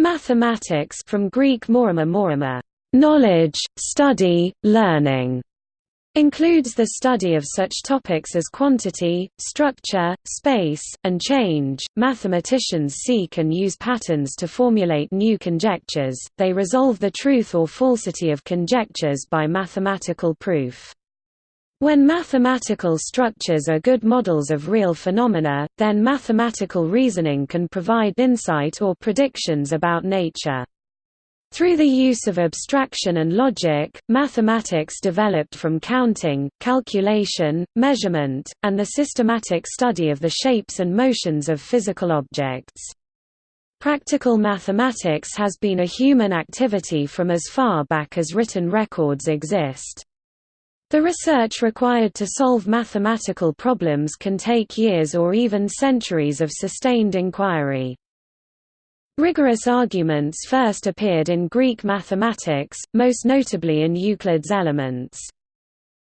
Mathematics from Greek morima morima, knowledge, study, learning, includes the study of such topics as quantity, structure, space, and change. Mathematicians seek and use patterns to formulate new conjectures, they resolve the truth or falsity of conjectures by mathematical proof. When mathematical structures are good models of real phenomena, then mathematical reasoning can provide insight or predictions about nature. Through the use of abstraction and logic, mathematics developed from counting, calculation, measurement, and the systematic study of the shapes and motions of physical objects. Practical mathematics has been a human activity from as far back as written records exist. The research required to solve mathematical problems can take years or even centuries of sustained inquiry. Rigorous arguments first appeared in Greek mathematics, most notably in Euclid's Elements.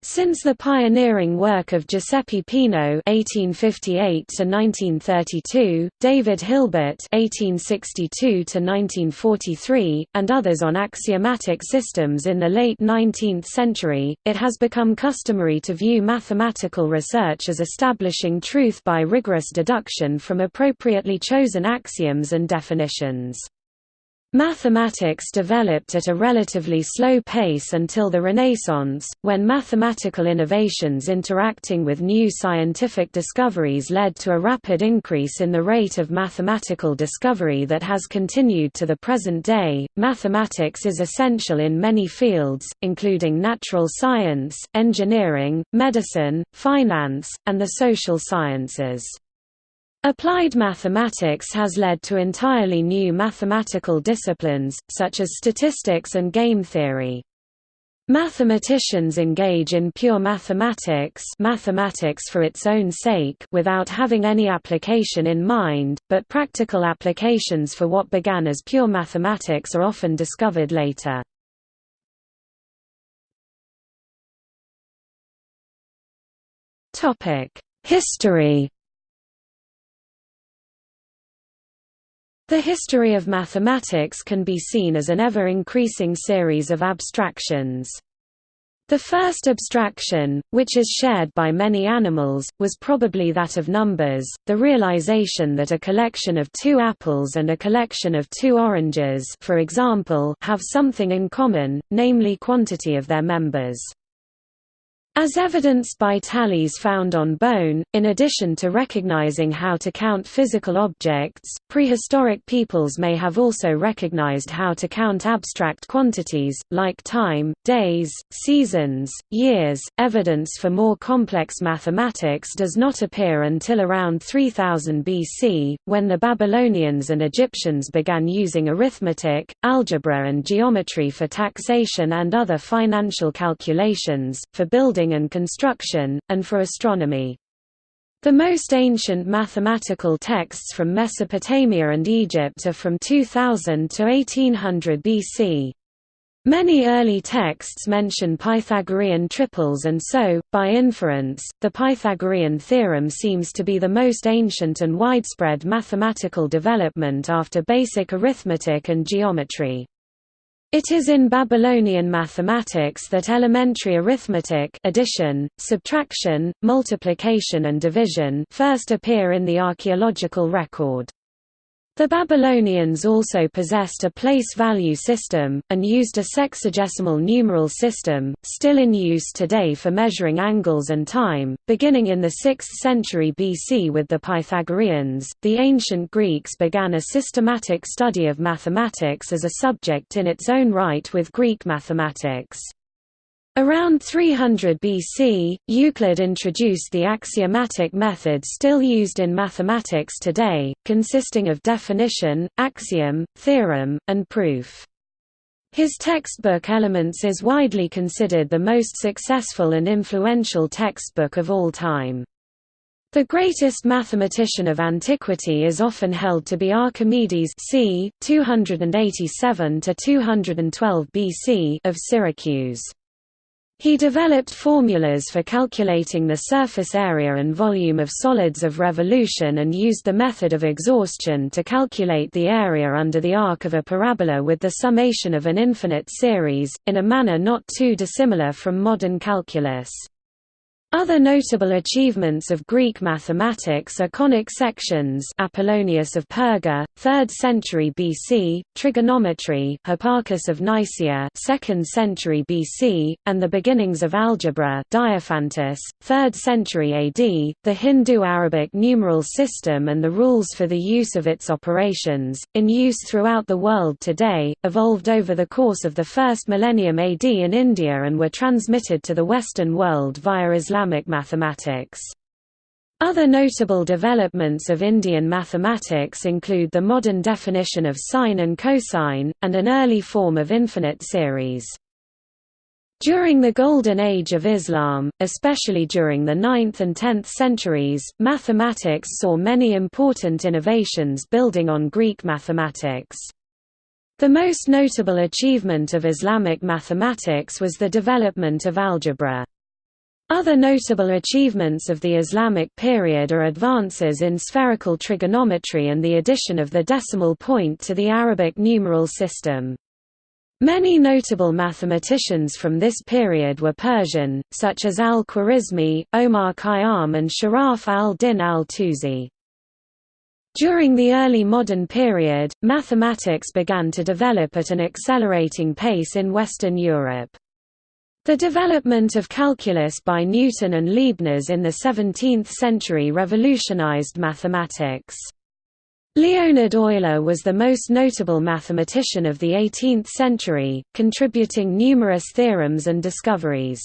Since the pioneering work of Giuseppe Peano (1858–1932), David Hilbert (1862–1943), and others on axiomatic systems in the late 19th century, it has become customary to view mathematical research as establishing truth by rigorous deduction from appropriately chosen axioms and definitions. Mathematics developed at a relatively slow pace until the Renaissance, when mathematical innovations interacting with new scientific discoveries led to a rapid increase in the rate of mathematical discovery that has continued to the present day. Mathematics is essential in many fields, including natural science, engineering, medicine, finance, and the social sciences. Applied mathematics has led to entirely new mathematical disciplines, such as statistics and game theory. Mathematicians engage in pure mathematics mathematics for its own sake without having any application in mind, but practical applications for what began as pure mathematics are often discovered later. History The history of mathematics can be seen as an ever-increasing series of abstractions. The first abstraction, which is shared by many animals, was probably that of numbers, the realization that a collection of two apples and a collection of two oranges for example, have something in common, namely quantity of their members. As evidenced by tallies found on bone, in addition to recognizing how to count physical objects, prehistoric peoples may have also recognized how to count abstract quantities, like time, days, seasons, years. Evidence for more complex mathematics does not appear until around 3000 BC, when the Babylonians and Egyptians began using arithmetic, algebra, and geometry for taxation and other financial calculations, for building and construction, and for astronomy. The most ancient mathematical texts from Mesopotamia and Egypt are from 2000 to 1800 BC. Many early texts mention Pythagorean triples and so, by inference, the Pythagorean theorem seems to be the most ancient and widespread mathematical development after basic arithmetic and geometry. It is in Babylonian mathematics that elementary arithmetic addition, subtraction, multiplication and division first appear in the archaeological record. The Babylonians also possessed a place value system, and used a sexagesimal numeral system, still in use today for measuring angles and time. Beginning in the 6th century BC with the Pythagoreans, the ancient Greeks began a systematic study of mathematics as a subject in its own right with Greek mathematics. Around 300 BC, Euclid introduced the axiomatic method still used in mathematics today, consisting of definition, axiom, theorem, and proof. His textbook Elements is widely considered the most successful and influential textbook of all time. The greatest mathematician of antiquity is often held to be Archimedes c. 287 BC of Syracuse. He developed formulas for calculating the surface area and volume of solids of revolution and used the method of exhaustion to calculate the area under the arc of a parabola with the summation of an infinite series, in a manner not too dissimilar from modern calculus. Other notable achievements of Greek mathematics are conic sections Apollonius of Perga, 3rd century BC, trigonometry Hipparchus of Nicaea 2nd century BC, and the beginnings of algebra Diophantus, 3rd century AD, the Hindu-Arabic numeral system and the rules for the use of its operations, in use throughout the world today, evolved over the course of the first millennium AD in India and were transmitted to the Western world via Islam Islamic mathematics. Other notable developments of Indian mathematics include the modern definition of sine and cosine, and an early form of infinite series. During the Golden Age of Islam, especially during the 9th and 10th centuries, mathematics saw many important innovations building on Greek mathematics. The most notable achievement of Islamic mathematics was the development of algebra. Other notable achievements of the Islamic period are advances in spherical trigonometry and the addition of the decimal point to the Arabic numeral system. Many notable mathematicians from this period were Persian, such as al-Khwarizmi, Omar Khayyam and Sharaf al-Din al-Tusi. During the early modern period, mathematics began to develop at an accelerating pace in Western Europe. The development of calculus by Newton and Leibniz in the 17th century revolutionized mathematics. Leonhard Euler was the most notable mathematician of the 18th century, contributing numerous theorems and discoveries.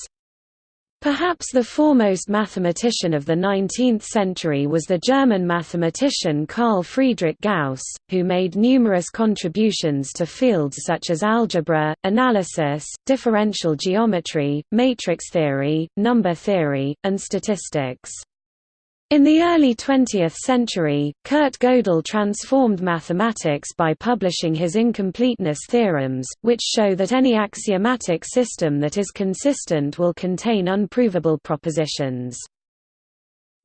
Perhaps the foremost mathematician of the 19th century was the German mathematician Carl Friedrich Gauss, who made numerous contributions to fields such as algebra, analysis, differential geometry, matrix theory, number theory, and statistics. In the early 20th century, Kurt Gödel transformed mathematics by publishing his incompleteness theorems, which show that any axiomatic system that is consistent will contain unprovable propositions.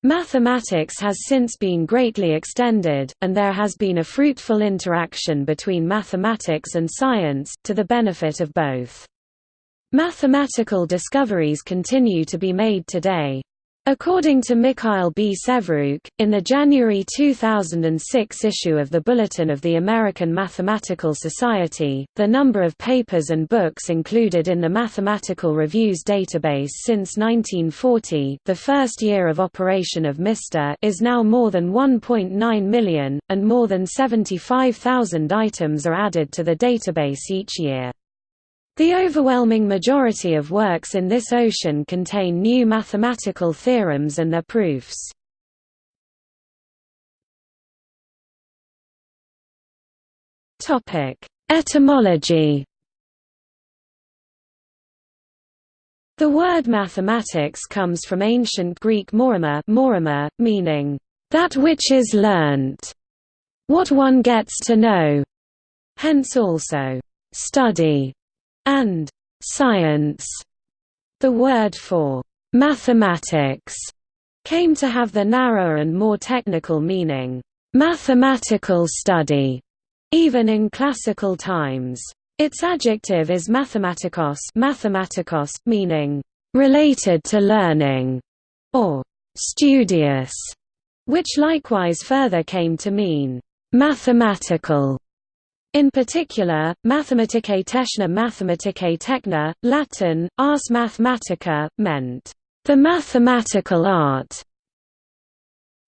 Mathematics has since been greatly extended, and there has been a fruitful interaction between mathematics and science, to the benefit of both. Mathematical discoveries continue to be made today. According to Mikhail B. Sevryuk, in the January 2006 issue of the Bulletin of the American Mathematical Society, the number of papers and books included in the Mathematical Reviews database since 1940 the first year of operation of MISTER is now more than 1.9 million, and more than 75,000 items are added to the database each year. The overwhelming majority of works in this ocean contain new mathematical theorems and their proofs. Etymology. The word mathematics comes from ancient Greek morima, meaning, that which is learnt, what one gets to know, hence also, study and science. The word for mathematics came to have the narrower and more technical meaning, mathematical study, even in classical times. Its adjective is mathematikos, mathematikos meaning related to learning, or studious, which likewise further came to mean mathematical. In particular, Mathematicae Techna Mathematicae Techna, Latin, ars mathematica, meant, the mathematical art.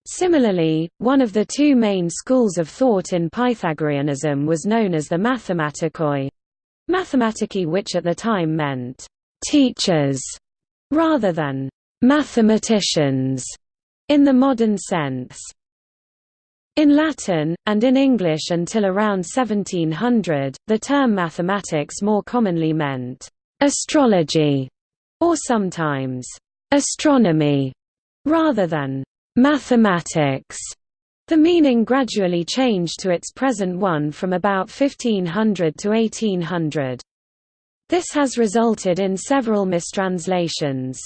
Similarly, one of the two main schools of thought in Pythagoreanism was known as the Mathematikoi. Mathematici which at the time meant, teachers, rather than mathematicians, in the modern sense. In Latin, and in English until around 1700, the term mathematics more commonly meant astrology, or sometimes astronomy, rather than mathematics. The meaning gradually changed to its present one from about 1500 to 1800. This has resulted in several mistranslations.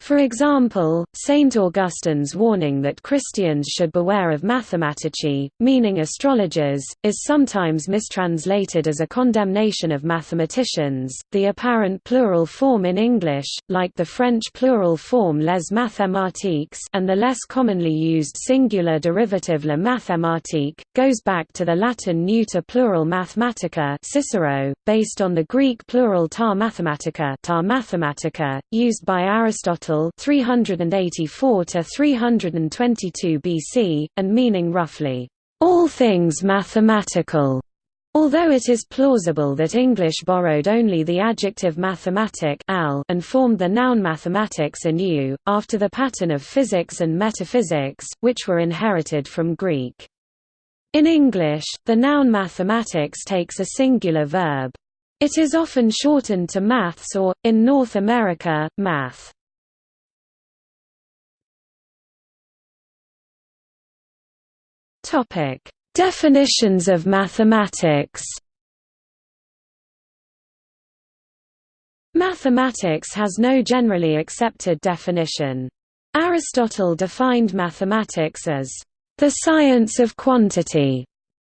For example, Saint Augustine's warning that Christians should beware of mathematici, meaning astrologers, is sometimes mistranslated as a condemnation of mathematicians. The apparent plural form in English, like the French plural form les mathématiques and the less commonly used singular derivative le mathématique, goes back to the Latin neuter plural mathematica Cicero, based on the Greek plural ta mathematica, ta mathematica used by Aristotle Aristotle 384 to 322 BC, and meaning roughly, all things mathematical. Although it is plausible that English borrowed only the adjective "mathematical" and formed the noun mathematics anew, after the pattern of physics and metaphysics, which were inherited from Greek. In English, the noun mathematics takes a singular verb. It is often shortened to maths or, in North America, math. Topic: Definitions of mathematics. Mathematics has no generally accepted definition. Aristotle defined mathematics as the science of quantity,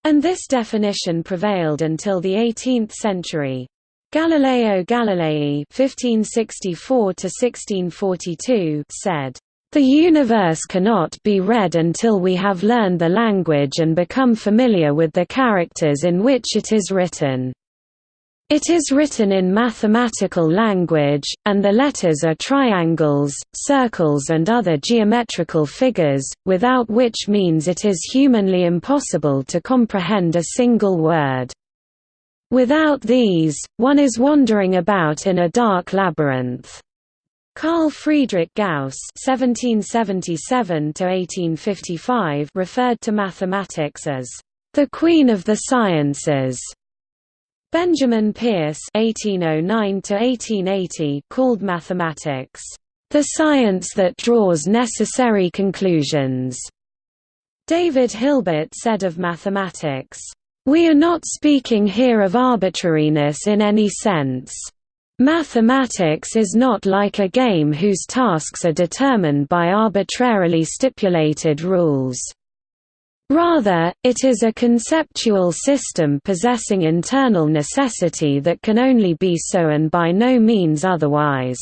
and this definition prevailed until the 18th century. Galileo Galilei (1564–1642) said, the universe cannot be read until we have learned the language and become familiar with the characters in which it is written. It is written in mathematical language, and the letters are triangles, circles and other geometrical figures, without which means it is humanly impossible to comprehend a single word. Without these, one is wandering about in a dark labyrinth. Carl Friedrich Gauss (1777–1855) referred to mathematics as the queen of the sciences. Benjamin Peirce (1809–1880) called mathematics the science that draws necessary conclusions. David Hilbert said of mathematics, "We are not speaking here of arbitrariness in any sense." Mathematics is not like a game whose tasks are determined by arbitrarily stipulated rules. Rather, it is a conceptual system possessing internal necessity that can only be so and by no means otherwise.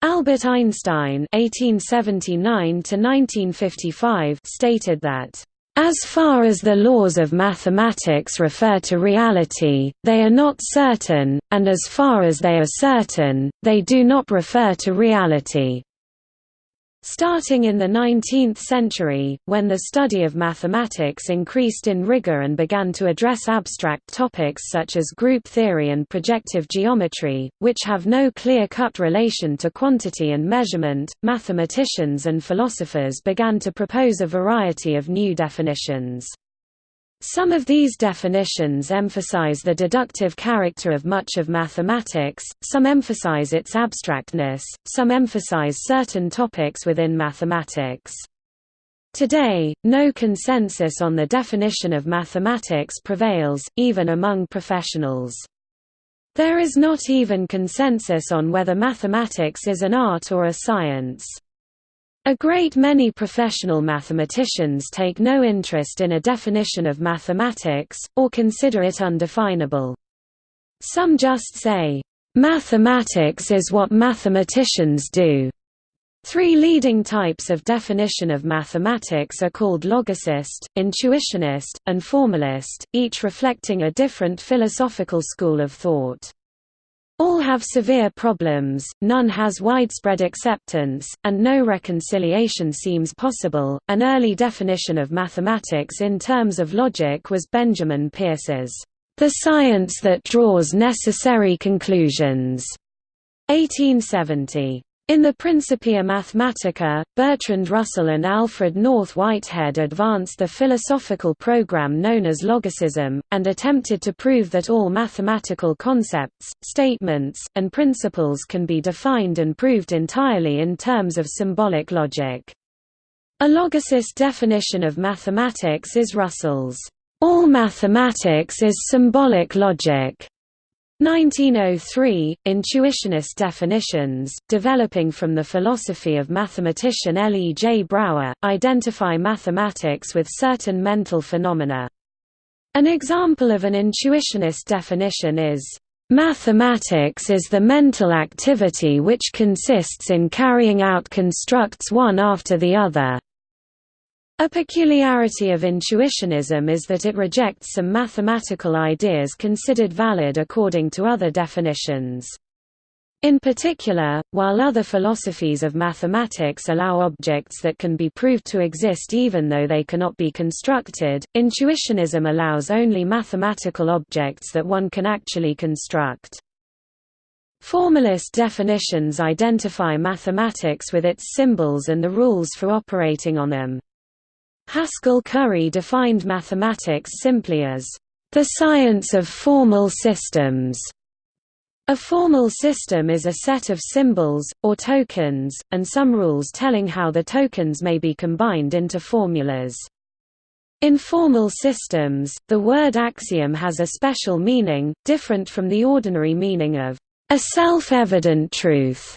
Albert Einstein (1879–1955) stated that as far as the laws of mathematics refer to reality, they are not certain, and as far as they are certain, they do not refer to reality. Starting in the 19th century, when the study of mathematics increased in rigor and began to address abstract topics such as group theory and projective geometry, which have no clear-cut relation to quantity and measurement, mathematicians and philosophers began to propose a variety of new definitions. Some of these definitions emphasize the deductive character of much of mathematics, some emphasize its abstractness, some emphasize certain topics within mathematics. Today, no consensus on the definition of mathematics prevails, even among professionals. There is not even consensus on whether mathematics is an art or a science. A great many professional mathematicians take no interest in a definition of mathematics, or consider it undefinable. Some just say, "...mathematics is what mathematicians do." Three leading types of definition of mathematics are called logicist, intuitionist, and formalist, each reflecting a different philosophical school of thought. All have severe problems, none has widespread acceptance, and no reconciliation seems possible. An early definition of mathematics in terms of logic was Benjamin Peirce's, the science that draws necessary conclusions, 1870. In the Principia Mathematica, Bertrand Russell and Alfred North Whitehead advanced the philosophical program known as logicism, and attempted to prove that all mathematical concepts, statements, and principles can be defined and proved entirely in terms of symbolic logic. A logicist definition of mathematics is Russell's, "...all mathematics is symbolic logic." 1903, Intuitionist definitions, developing from the philosophy of mathematician L. E. J. Brouwer, identify mathematics with certain mental phenomena. An example of an intuitionist definition is, "...mathematics is the mental activity which consists in carrying out constructs one after the other." A peculiarity of intuitionism is that it rejects some mathematical ideas considered valid according to other definitions. In particular, while other philosophies of mathematics allow objects that can be proved to exist even though they cannot be constructed, intuitionism allows only mathematical objects that one can actually construct. Formalist definitions identify mathematics with its symbols and the rules for operating on them. Haskell Curry defined mathematics simply as, "...the science of formal systems." A formal system is a set of symbols, or tokens, and some rules telling how the tokens may be combined into formulas. In formal systems, the word axiom has a special meaning, different from the ordinary meaning of a self-evident truth.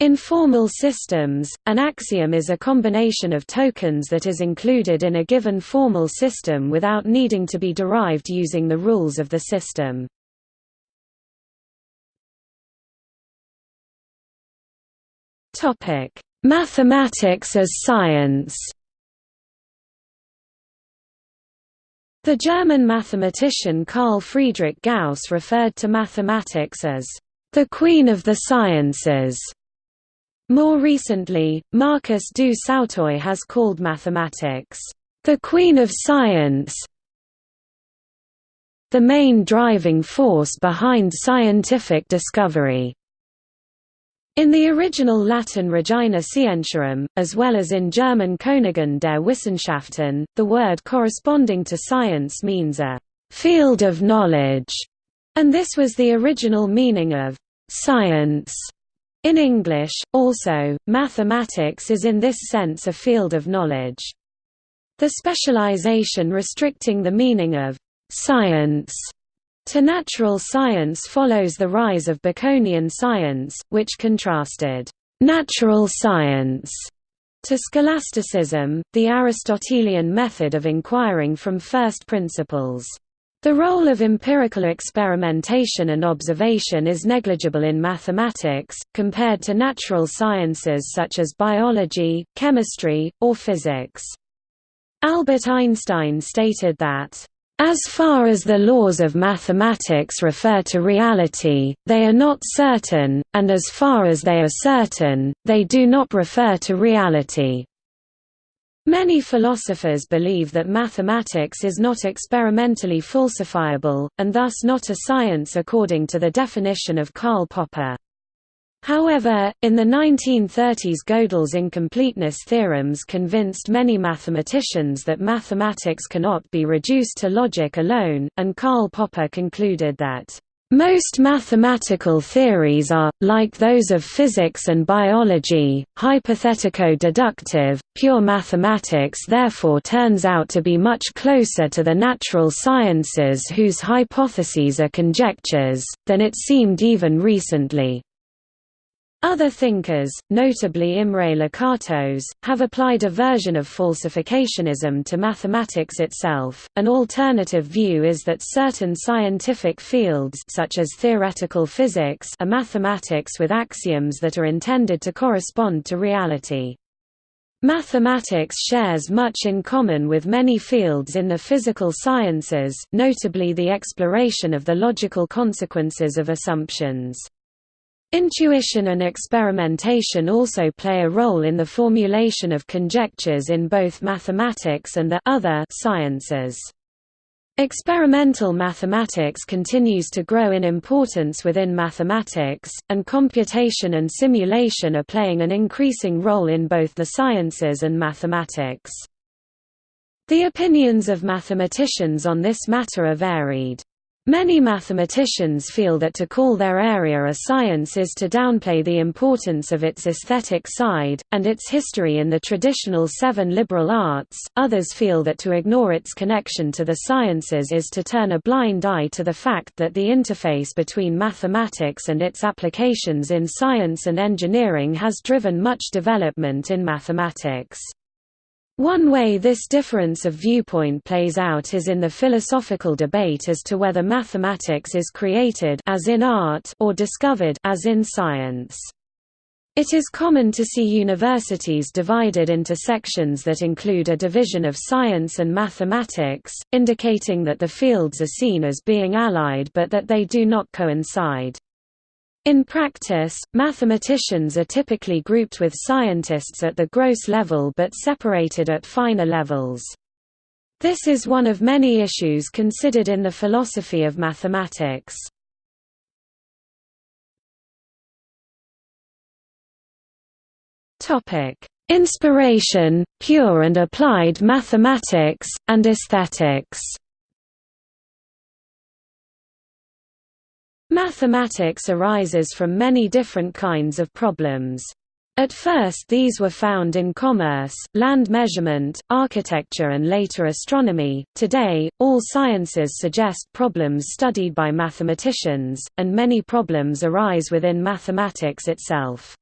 In formal systems, an axiom is a combination of tokens that is included in a given formal system without needing to be derived using the rules of the system. Mathematics as science The German mathematician Carl Friedrich Gauss referred to mathematics as the queen of the sciences. More recently, Marcus du Sautoy has called mathematics, "...the queen of science the main driving force behind scientific discovery." In the original Latin Regina Scientiarum, as well as in German Königin der Wissenschaften, the word corresponding to science means a «field of knowledge», and this was the original meaning of «science» In English, also, mathematics is in this sense a field of knowledge. The specialization restricting the meaning of «science» to natural science follows the rise of Baconian science, which contrasted «natural science» to scholasticism, the Aristotelian method of inquiring from first principles. The role of empirical experimentation and observation is negligible in mathematics, compared to natural sciences such as biology, chemistry, or physics. Albert Einstein stated that, as far as the laws of mathematics refer to reality, they are not certain, and as far as they are certain, they do not refer to reality. Many philosophers believe that mathematics is not experimentally falsifiable, and thus not a science according to the definition of Karl Popper. However, in the 1930s Gödel's incompleteness theorems convinced many mathematicians that mathematics cannot be reduced to logic alone, and Karl Popper concluded that most mathematical theories are, like those of physics and biology, hypothetico-deductive. Pure mathematics therefore turns out to be much closer to the natural sciences whose hypotheses are conjectures, than it seemed even recently. Other thinkers, notably Imre Lakatos, have applied a version of falsificationism to mathematics itself. An alternative view is that certain scientific fields such as theoretical physics are mathematics with axioms that are intended to correspond to reality. Mathematics shares much in common with many fields in the physical sciences, notably the exploration of the logical consequences of assumptions. Intuition and experimentation also play a role in the formulation of conjectures in both mathematics and the other sciences. Experimental mathematics continues to grow in importance within mathematics, and computation and simulation are playing an increasing role in both the sciences and mathematics. The opinions of mathematicians on this matter are varied. Many mathematicians feel that to call their area a science is to downplay the importance of its aesthetic side, and its history in the traditional seven liberal arts. Others feel that to ignore its connection to the sciences is to turn a blind eye to the fact that the interface between mathematics and its applications in science and engineering has driven much development in mathematics. One way this difference of viewpoint plays out is in the philosophical debate as to whether mathematics is created as in art or discovered as in science. It is common to see universities divided into sections that include a division of science and mathematics, indicating that the fields are seen as being allied but that they do not coincide. In practice, mathematicians are typically grouped with scientists at the gross level but separated at finer levels. This is one of many issues considered in the philosophy of mathematics. Inspiration, pure and applied mathematics, and aesthetics Mathematics arises from many different kinds of problems. At first these were found in commerce, land measurement, architecture and later astronomy. Today, all sciences suggest problems studied by mathematicians, and many problems arise within mathematics itself.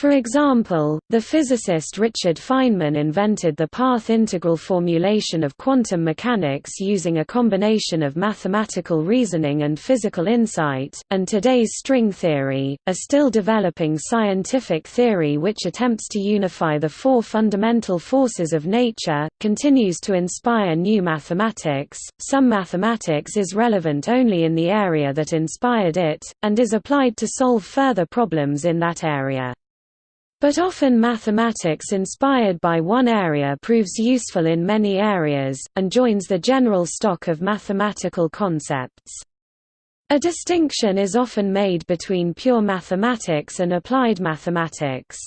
For example, the physicist Richard Feynman invented the path integral formulation of quantum mechanics using a combination of mathematical reasoning and physical insight, and today's string theory, a still developing scientific theory which attempts to unify the four fundamental forces of nature, continues to inspire new mathematics. Some mathematics is relevant only in the area that inspired it, and is applied to solve further problems in that area. But often mathematics inspired by one area proves useful in many areas, and joins the general stock of mathematical concepts. A distinction is often made between pure mathematics and applied mathematics.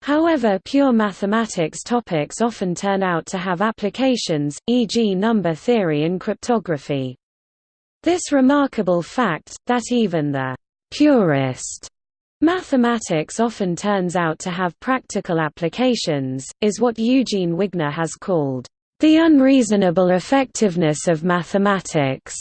However pure mathematics topics often turn out to have applications, e.g. number theory in cryptography. This remarkable fact, that even the «purist» Mathematics often turns out to have practical applications, is what Eugene Wigner has called, "...the unreasonable effectiveness of mathematics."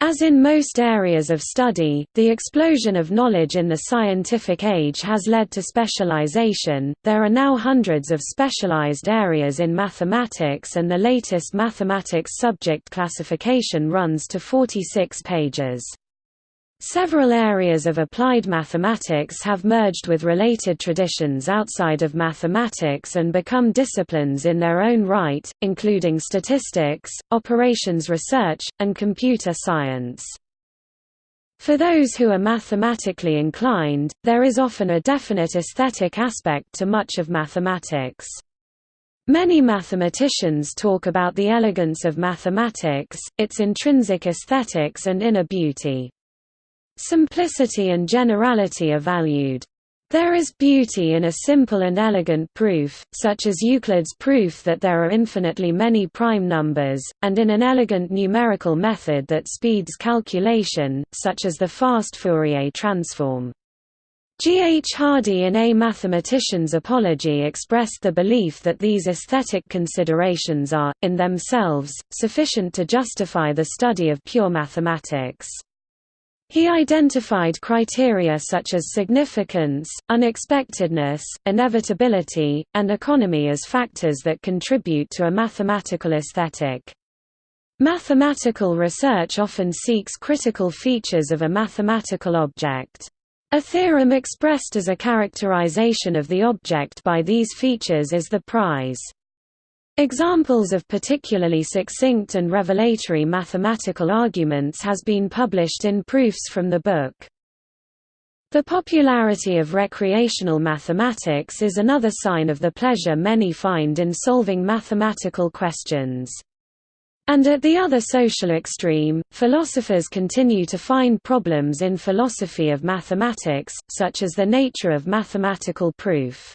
As in most areas of study, the explosion of knowledge in the scientific age has led to specialization. There are now hundreds of specialized areas in mathematics, and the latest mathematics subject classification runs to 46 pages. Several areas of applied mathematics have merged with related traditions outside of mathematics and become disciplines in their own right, including statistics, operations research, and computer science. For those who are mathematically inclined, there is often a definite aesthetic aspect to much of mathematics. Many mathematicians talk about the elegance of mathematics, its intrinsic aesthetics and inner beauty. Simplicity and generality are valued. There is beauty in a simple and elegant proof, such as Euclid's proof that there are infinitely many prime numbers, and in an elegant numerical method that speeds calculation, such as the fast Fourier transform. G. H. Hardy in A Mathematician's Apology expressed the belief that these aesthetic considerations are, in themselves, sufficient to justify the study of pure mathematics. He identified criteria such as significance, unexpectedness, inevitability, and economy as factors that contribute to a mathematical aesthetic. Mathematical research often seeks critical features of a mathematical object. A theorem expressed as a characterization of the object by these features is the prize. Examples of particularly succinct and revelatory mathematical arguments has been published in proofs from the book. The popularity of recreational mathematics is another sign of the pleasure many find in solving mathematical questions. And at the other social extreme, philosophers continue to find problems in philosophy of mathematics, such as the nature of mathematical proof.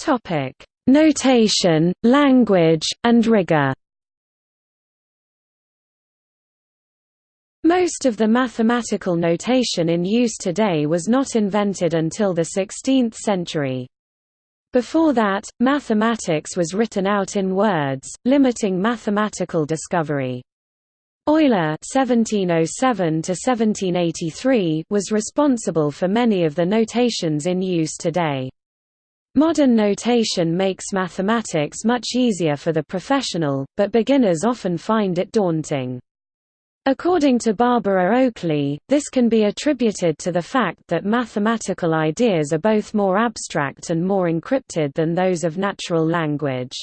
Topic: notation, language, and rigor. Most of the mathematical notation in use today was not invented until the 16th century. Before that, mathematics was written out in words, limiting mathematical discovery. Euler (1707–1783) was responsible for many of the notations in use today. Modern notation makes mathematics much easier for the professional, but beginners often find it daunting. According to Barbara Oakley, this can be attributed to the fact that mathematical ideas are both more abstract and more encrypted than those of natural language.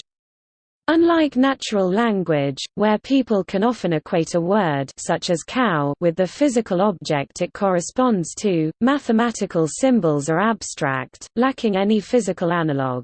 Unlike natural language, where people can often equate a word such as cow with the physical object it corresponds to, mathematical symbols are abstract, lacking any physical analog.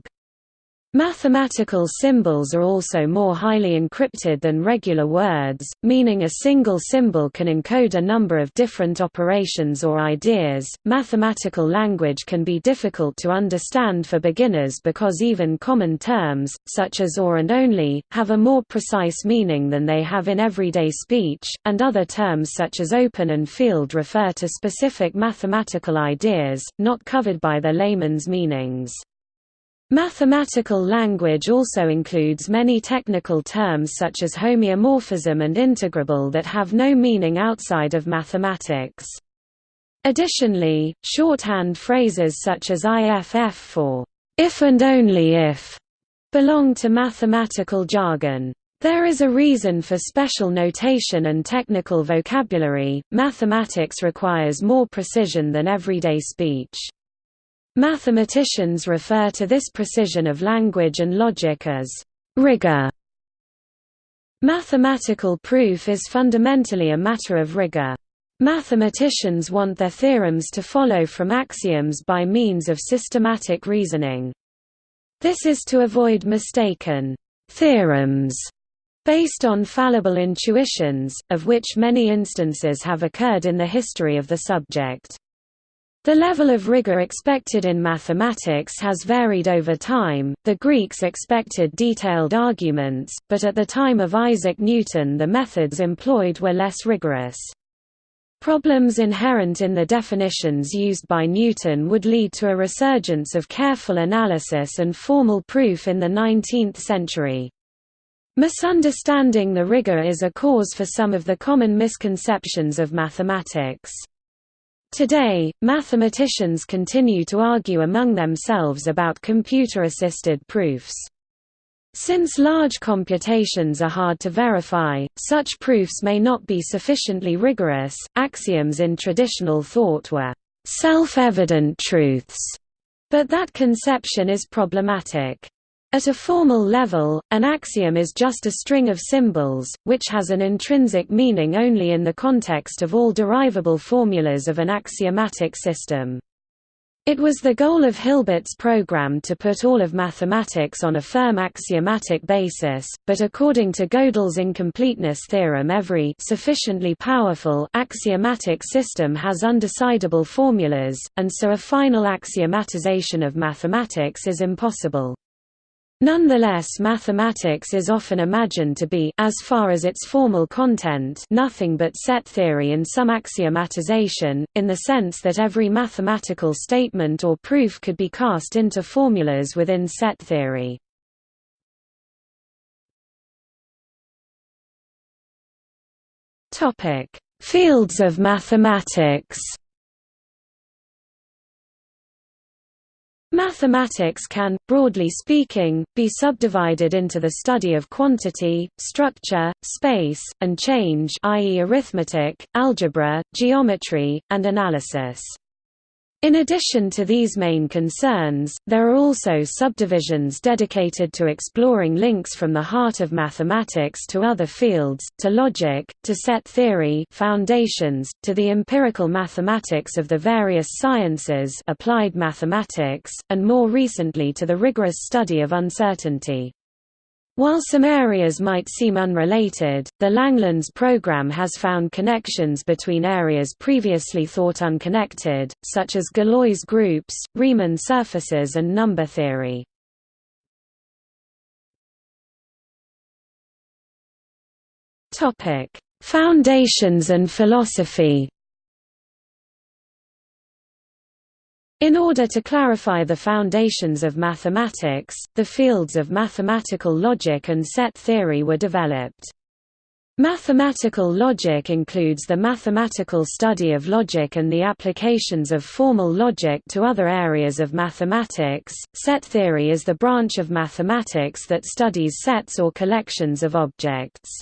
Mathematical symbols are also more highly encrypted than regular words, meaning a single symbol can encode a number of different operations or ideas. Mathematical language can be difficult to understand for beginners because even common terms, such as or and only, have a more precise meaning than they have in everyday speech, and other terms such as open and field refer to specific mathematical ideas, not covered by the layman's meanings. Mathematical language also includes many technical terms such as homeomorphism and integrable that have no meaning outside of mathematics. Additionally, shorthand phrases such as IFF for if and only if belong to mathematical jargon. There is a reason for special notation and technical vocabulary. Mathematics requires more precision than everyday speech. Mathematicians refer to this precision of language and logic as rigor. Mathematical proof is fundamentally a matter of rigor. Mathematicians want their theorems to follow from axioms by means of systematic reasoning. This is to avoid mistaken theorems based on fallible intuitions, of which many instances have occurred in the history of the subject. The level of rigor expected in mathematics has varied over time. The Greeks expected detailed arguments, but at the time of Isaac Newton the methods employed were less rigorous. Problems inherent in the definitions used by Newton would lead to a resurgence of careful analysis and formal proof in the 19th century. Misunderstanding the rigor is a cause for some of the common misconceptions of mathematics. Today, mathematicians continue to argue among themselves about computer-assisted proofs. Since large computations are hard to verify, such proofs may not be sufficiently rigorous. Axioms in traditional thought were self-evident truths, but that conception is problematic. At a formal level, an axiom is just a string of symbols, which has an intrinsic meaning only in the context of all derivable formulas of an axiomatic system. It was the goal of Hilbert's program to put all of mathematics on a firm axiomatic basis, but according to Gödel's incompleteness theorem every sufficiently powerful axiomatic system has undecidable formulas, and so a final axiomatization of mathematics is impossible. Nonetheless mathematics is often imagined to be as far as its formal content nothing but set theory in some axiomatization, in the sense that every mathematical statement or proof could be cast into formulas within set theory. Fields of mathematics Mathematics can, broadly speaking, be subdivided into the study of quantity, structure, space, and change i.e. arithmetic, algebra, geometry, and analysis. In addition to these main concerns, there are also subdivisions dedicated to exploring links from the heart of mathematics to other fields, to logic, to set theory foundations, to the empirical mathematics of the various sciences applied mathematics, and more recently to the rigorous study of uncertainty. While some areas might seem unrelated, the Langlands program has found connections between areas previously thought unconnected, such as Galois groups, Riemann surfaces and number theory. Foundations and philosophy In order to clarify the foundations of mathematics, the fields of mathematical logic and set theory were developed. Mathematical logic includes the mathematical study of logic and the applications of formal logic to other areas of mathematics. Set theory is the branch of mathematics that studies sets or collections of objects.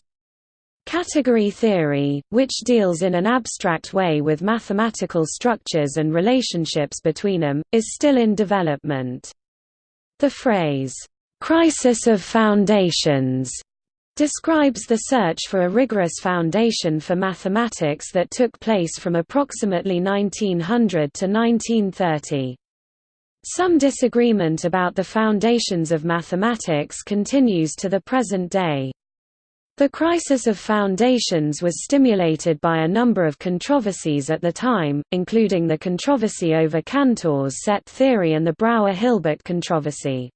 Category theory, which deals in an abstract way with mathematical structures and relationships between them, is still in development. The phrase, "'crisis of foundations' describes the search for a rigorous foundation for mathematics that took place from approximately 1900 to 1930. Some disagreement about the foundations of mathematics continues to the present day. The crisis of foundations was stimulated by a number of controversies at the time, including the controversy over Cantor's set theory and the Brouwer-Hilbert controversy.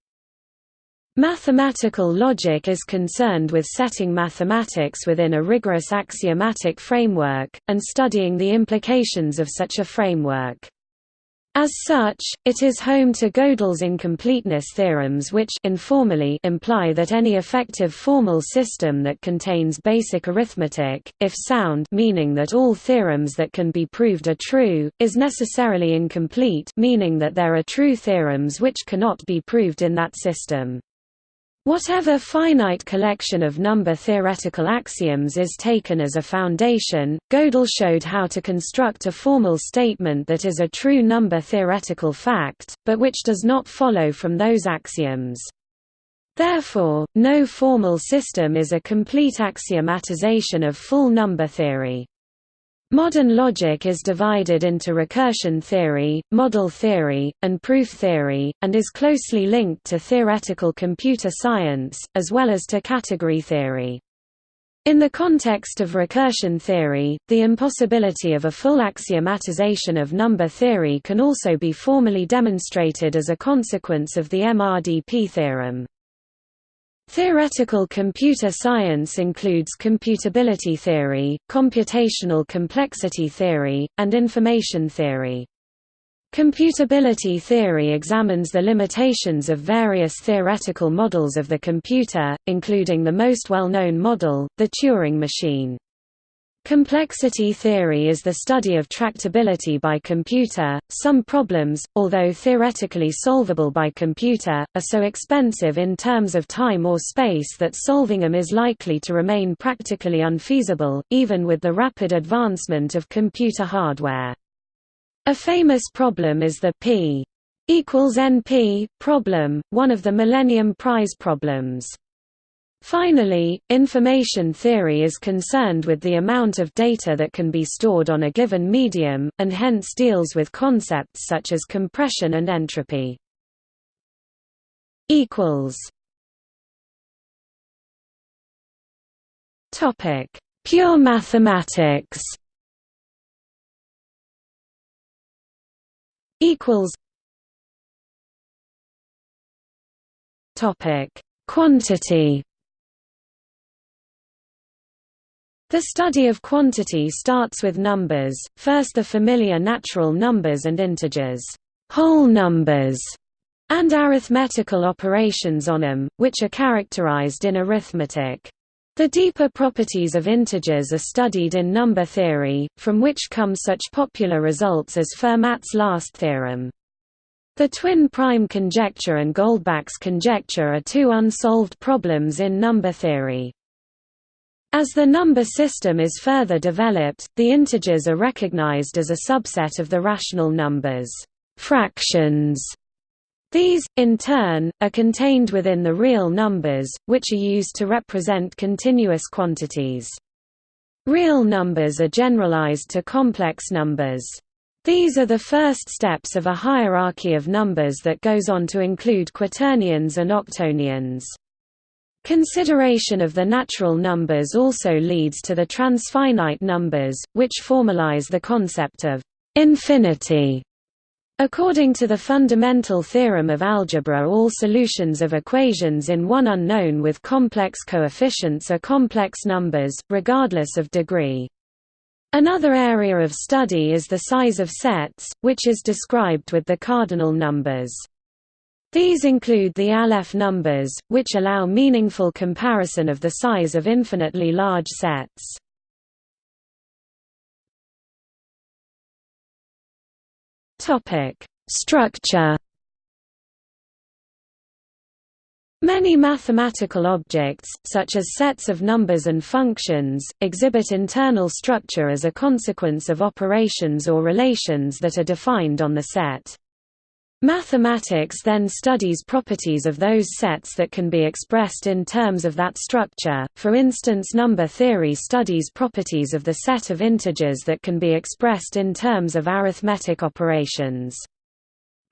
Mathematical logic is concerned with setting mathematics within a rigorous axiomatic framework, and studying the implications of such a framework. As such, it is home to Gödel's incompleteness theorems which informally imply that any effective formal system that contains basic arithmetic, if sound meaning that all theorems that can be proved are true, is necessarily incomplete meaning that there are true theorems which cannot be proved in that system. Whatever finite collection of number theoretical axioms is taken as a foundation, Gödel showed how to construct a formal statement that is a true number theoretical fact, but which does not follow from those axioms. Therefore, no formal system is a complete axiomatization of full number theory. Modern logic is divided into recursion theory, model theory, and proof theory, and is closely linked to theoretical computer science, as well as to category theory. In the context of recursion theory, the impossibility of a full axiomatization of number theory can also be formally demonstrated as a consequence of the MRDP theorem. Theoretical computer science includes computability theory, computational complexity theory, and information theory. Computability theory examines the limitations of various theoretical models of the computer, including the most well-known model, the Turing machine. Complexity theory is the study of tractability by computer. Some problems, although theoretically solvable by computer, are so expensive in terms of time or space that solving them is likely to remain practically unfeasible, even with the rapid advancement of computer hardware. A famous problem is the p equals np problem, one of the Millennium Prize problems. Finally, information theory is concerned with the amount of data that can be stored on a given medium, and hence deals with concepts such as compression and entropy. Topic: Pure mathematics. Equals. Topic: Quantity The study of quantity starts with numbers, first the familiar natural numbers and integers, whole numbers, and arithmetical operations on them, which are characterized in arithmetic. The deeper properties of integers are studied in number theory, from which come such popular results as Fermat's last theorem. The twin prime conjecture and Goldbach's conjecture are two unsolved problems in number theory. As the number system is further developed, the integers are recognized as a subset of the rational numbers fractions. These, in turn, are contained within the real numbers, which are used to represent continuous quantities. Real numbers are generalized to complex numbers. These are the first steps of a hierarchy of numbers that goes on to include quaternions and octonions. Consideration of the natural numbers also leads to the transfinite numbers, which formalize the concept of infinity. According to the fundamental theorem of algebra all solutions of equations in one unknown with complex coefficients are complex numbers, regardless of degree. Another area of study is the size of sets, which is described with the cardinal numbers. These include the Aleph numbers, which allow meaningful comparison of the size of infinitely large sets. Structure. Many mathematical objects, such as sets of numbers and functions, exhibit internal structure as a consequence of operations or relations that are defined on the set. Mathematics then studies properties of those sets that can be expressed in terms of that structure, for instance number theory studies properties of the set of integers that can be expressed in terms of arithmetic operations.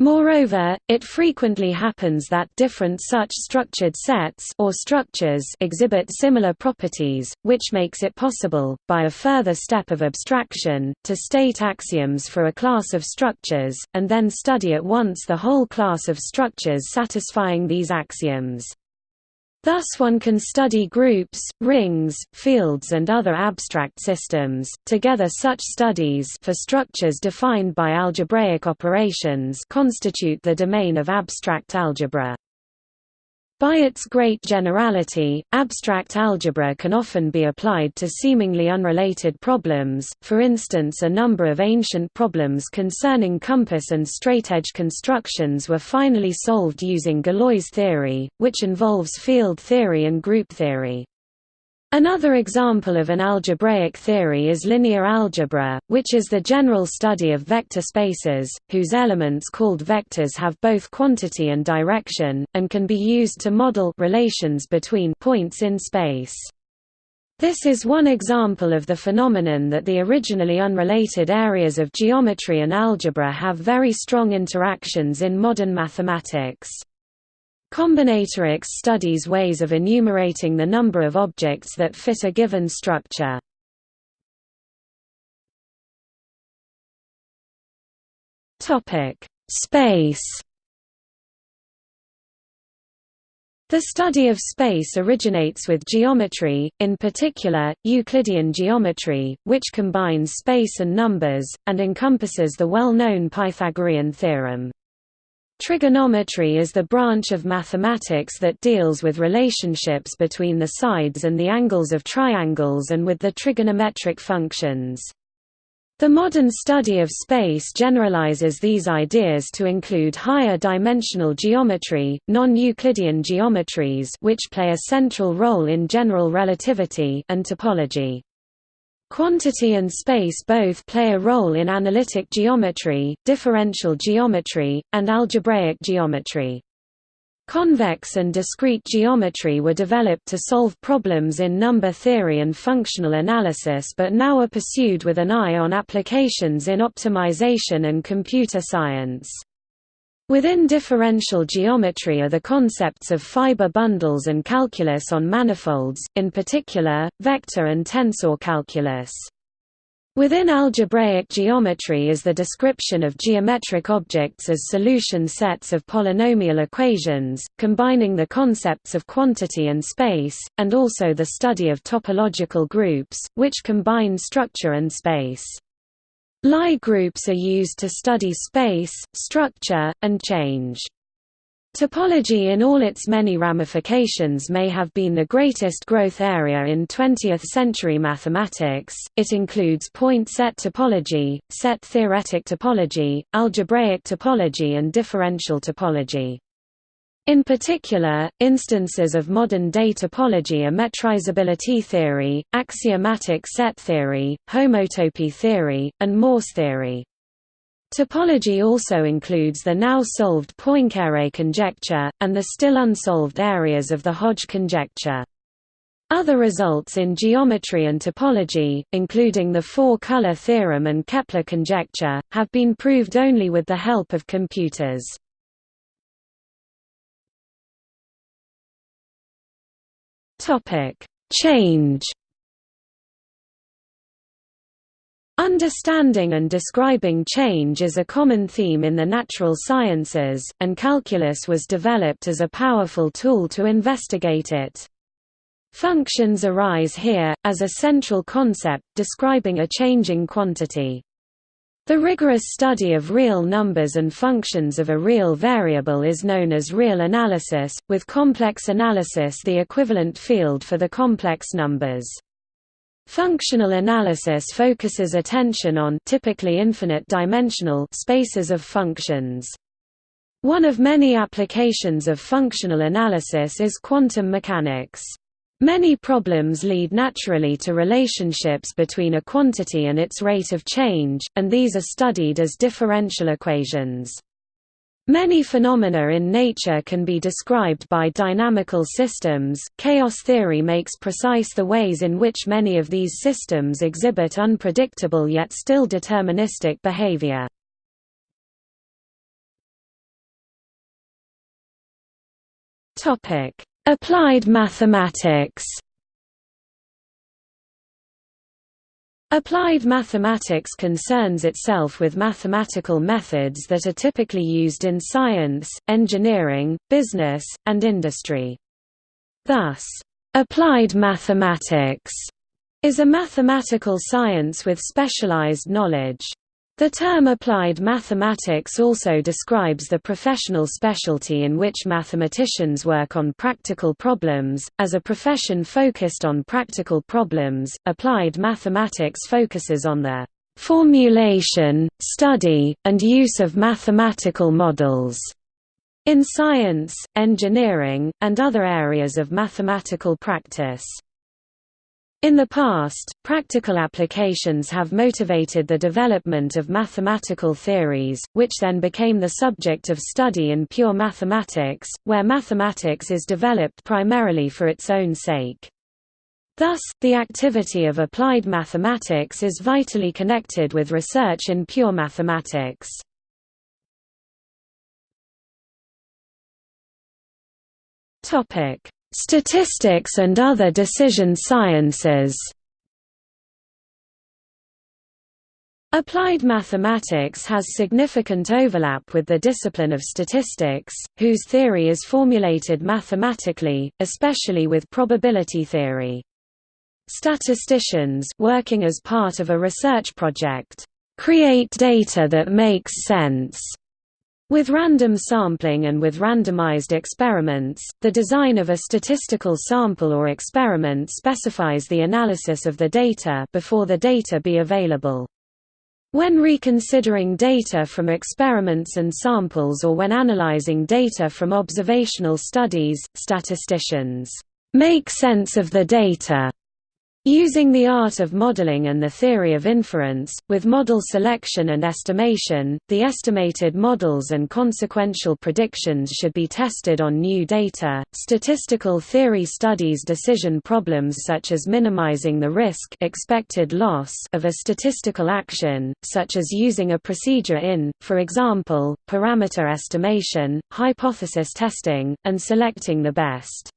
Moreover, it frequently happens that different such structured sets or structures exhibit similar properties, which makes it possible, by a further step of abstraction, to state axioms for a class of structures, and then study at once the whole class of structures satisfying these axioms. Thus one can study groups, rings, fields and other abstract systems. Together such studies for structures defined by algebraic operations constitute the domain of abstract algebra. By its great generality, abstract algebra can often be applied to seemingly unrelated problems, for instance a number of ancient problems concerning compass and straightedge constructions were finally solved using Galois theory, which involves field theory and group theory. Another example of an algebraic theory is linear algebra, which is the general study of vector spaces, whose elements called vectors have both quantity and direction, and can be used to model relations between points in space. This is one example of the phenomenon that the originally unrelated areas of geometry and algebra have very strong interactions in modern mathematics. Combinatorics studies ways of enumerating the number of objects that fit a given structure. Topic: Space The study of space originates with geometry, in particular, Euclidean geometry, which combines space and numbers, and encompasses the well-known Pythagorean theorem. Trigonometry is the branch of mathematics that deals with relationships between the sides and the angles of triangles and with the trigonometric functions. The modern study of space generalizes these ideas to include higher dimensional geometry, non-Euclidean geometries which play a central role in general relativity and topology. Quantity and space both play a role in analytic geometry, differential geometry, and algebraic geometry. Convex and discrete geometry were developed to solve problems in number theory and functional analysis but now are pursued with an eye on applications in optimization and computer science. Within differential geometry are the concepts of fiber bundles and calculus on manifolds, in particular, vector and tensor calculus. Within algebraic geometry is the description of geometric objects as solution sets of polynomial equations, combining the concepts of quantity and space, and also the study of topological groups, which combine structure and space. Lie groups are used to study space, structure, and change. Topology in all its many ramifications may have been the greatest growth area in 20th-century mathematics, it includes point-set topology, set-theoretic topology, algebraic topology and differential topology. In particular, instances of modern-day topology are metrizability theory, axiomatic set theory, homotopy theory, and Morse theory. Topology also includes the now solved Poincare conjecture, and the still unsolved areas of the Hodge conjecture. Other results in geometry and topology, including the four-color theorem and Kepler conjecture, have been proved only with the help of computers. Topic: Change. Understanding and describing change is a common theme in the natural sciences, and calculus was developed as a powerful tool to investigate it. Functions arise here, as a central concept describing a changing quantity. The rigorous study of real numbers and functions of a real variable is known as real analysis, with complex analysis the equivalent field for the complex numbers. Functional analysis focuses attention on typically infinite-dimensional spaces of functions. One of many applications of functional analysis is quantum mechanics. Many problems lead naturally to relationships between a quantity and its rate of change, and these are studied as differential equations. Many phenomena in nature can be described by dynamical systems. Chaos theory makes precise the ways in which many of these systems exhibit unpredictable yet still deterministic behavior. Topic: Applied mathematics. Applied mathematics concerns itself with mathematical methods that are typically used in science, engineering, business, and industry. Thus, applied mathematics is a mathematical science with specialized knowledge. The term applied mathematics also describes the professional specialty in which mathematicians work on practical problems. As a profession focused on practical problems, applied mathematics focuses on the formulation, study, and use of mathematical models in science, engineering, and other areas of mathematical practice. In the past, practical applications have motivated the development of mathematical theories, which then became the subject of study in pure mathematics, where mathematics is developed primarily for its own sake. Thus, the activity of applied mathematics is vitally connected with research in pure mathematics. Statistics and other decision sciences Applied mathematics has significant overlap with the discipline of statistics, whose theory is formulated mathematically, especially with probability theory. Statisticians working as part of a research project create data that makes sense with random sampling and with randomized experiments, the design of a statistical sample or experiment specifies the analysis of the data before the data be available. When reconsidering data from experiments and samples or when analyzing data from observational studies, statisticians make sense of the data Using the art of modeling and the theory of inference, with model selection and estimation, the estimated models and consequential predictions should be tested on new data. Statistical theory studies decision problems such as minimizing the risk expected loss of a statistical action, such as using a procedure in, for example, parameter estimation, hypothesis testing, and selecting the best.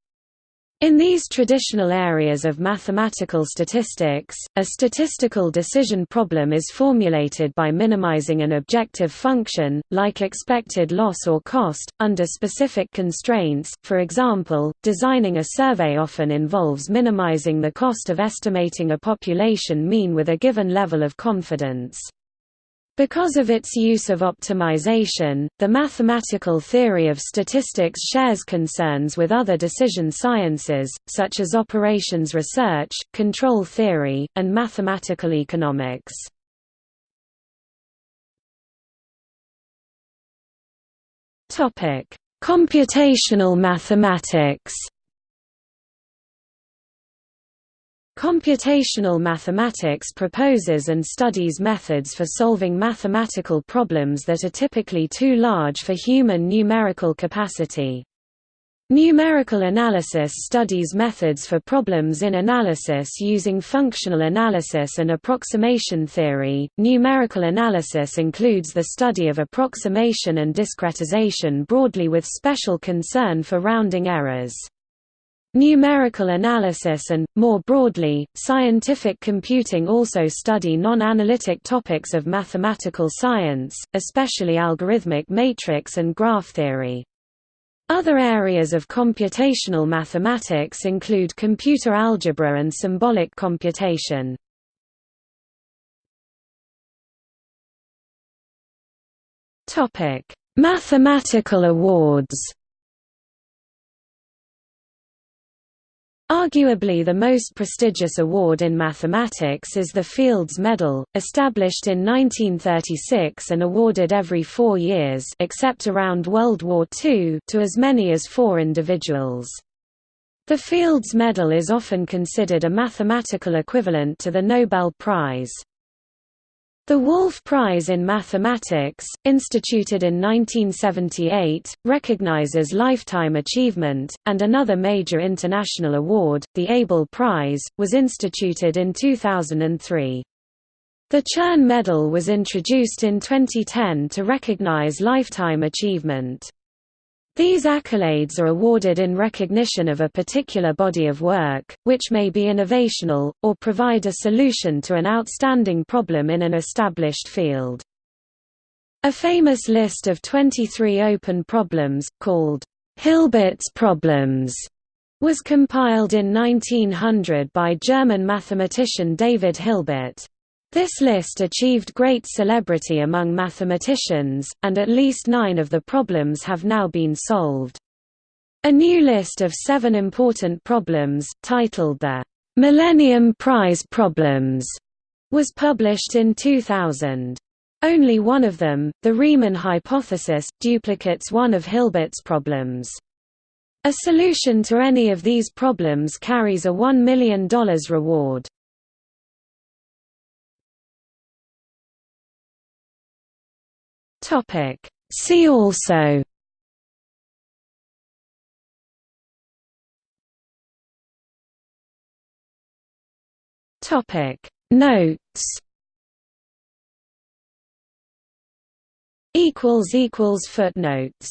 In these traditional areas of mathematical statistics, a statistical decision problem is formulated by minimizing an objective function, like expected loss or cost, under specific constraints. For example, designing a survey often involves minimizing the cost of estimating a population mean with a given level of confidence. Because of its use of optimization, the mathematical theory of statistics shares concerns with other decision sciences, such as operations research, control theory, and mathematical economics. Computational mathematics Computational mathematics proposes and studies methods for solving mathematical problems that are typically too large for human numerical capacity. Numerical analysis studies methods for problems in analysis using functional analysis and approximation theory. Numerical analysis includes the study of approximation and discretization broadly with special concern for rounding errors. Numerical analysis and, more broadly, scientific computing also study non-analytic topics of mathematical science, especially algorithmic matrix and graph theory. Other areas of computational mathematics include computer algebra and symbolic computation. Mathematical awards Arguably the most prestigious award in mathematics is the Fields Medal, established in 1936 and awarded every four years except around World War II to as many as four individuals. The Fields Medal is often considered a mathematical equivalent to the Nobel Prize. The Wolf Prize in Mathematics, instituted in 1978, recognizes lifetime achievement, and another major international award, the Abel Prize, was instituted in 2003. The Chern Medal was introduced in 2010 to recognize lifetime achievement. These accolades are awarded in recognition of a particular body of work, which may be innovational, or provide a solution to an outstanding problem in an established field. A famous list of 23 open problems, called Hilbert's problems, was compiled in 1900 by German mathematician David Hilbert. This list achieved great celebrity among mathematicians, and at least nine of the problems have now been solved. A new list of seven important problems, titled the Millennium Prize Problems, was published in 2000. Only one of them, the Riemann hypothesis, duplicates one of Hilbert's problems. A solution to any of these problems carries a $1 million reward. Topic. See also. Topic. Notes. Equals equals footnotes